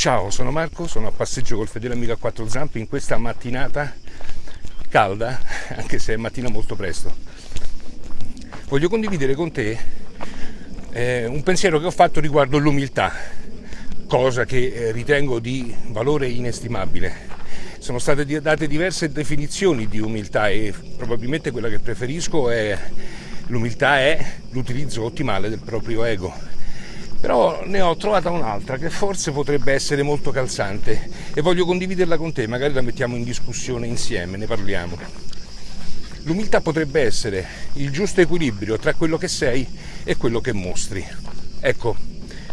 Ciao, sono Marco, sono a passeggio col fedele amico a quattro zampe in questa mattinata calda, anche se è mattina molto presto. Voglio condividere con te eh, un pensiero che ho fatto riguardo l'umiltà, cosa che eh, ritengo di valore inestimabile. Sono state date diverse definizioni di umiltà e probabilmente quella che preferisco è l'umiltà è l'utilizzo ottimale del proprio ego però ne ho trovata un'altra che forse potrebbe essere molto calzante e voglio condividerla con te, magari la mettiamo in discussione insieme, ne parliamo. L'umiltà potrebbe essere il giusto equilibrio tra quello che sei e quello che mostri. Ecco,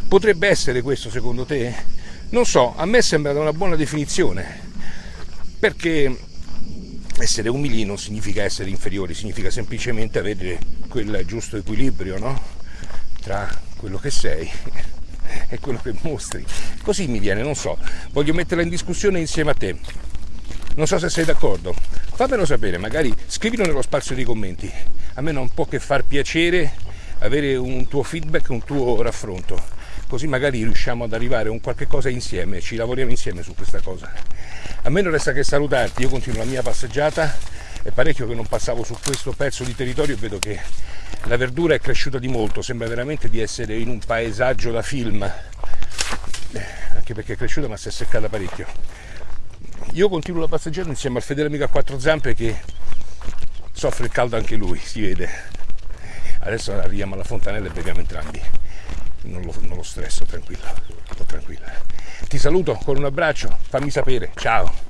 potrebbe essere questo secondo te? Non so, a me sembra una buona definizione, perché essere umili non significa essere inferiori, significa semplicemente avere quel giusto equilibrio, no? Tra quello che sei e quello che mostri. Così mi viene, non so, voglio metterla in discussione insieme a te. Non so se sei d'accordo. Fammelo sapere, magari scrivilo nello spazio dei commenti. A me non può che far piacere avere un tuo feedback, un tuo raffronto. Così magari riusciamo ad arrivare a un qualche cosa insieme, ci lavoriamo insieme su questa cosa. A me non resta che salutarti, io continuo la mia passeggiata, è parecchio che non passavo su questo pezzo di territorio e vedo che la verdura è cresciuta di molto, sembra veramente di essere in un paesaggio da film, eh, anche perché è cresciuta ma si è seccata parecchio. Io continuo la passeggiata insieme al fedele amico a quattro zampe che soffre il caldo anche lui, si vede. Adesso arriviamo alla fontanella e beviamo entrambi. Non lo, non lo stresso, tranquillo, tranquilla. Ti saluto con un abbraccio, fammi sapere, ciao!